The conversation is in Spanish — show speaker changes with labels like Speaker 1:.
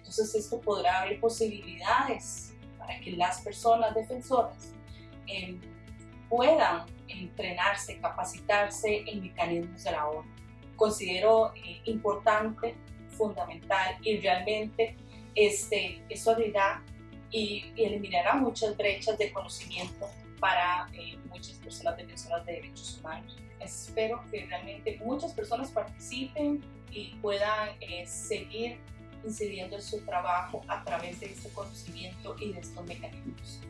Speaker 1: Entonces esto podrá abrir posibilidades para que las personas defensoras eh, puedan entrenarse, capacitarse en mecanismos de la ONU. Considero eh, importante, fundamental y realmente este, eso abrirá y, eliminará muchas brechas de conocimiento para eh, muchas personas defensoras de derechos humanos. Espero que realmente muchas personas participen y puedan eh, seguir incidiendo en su trabajo a través de este conocimiento y de estos mecanismos.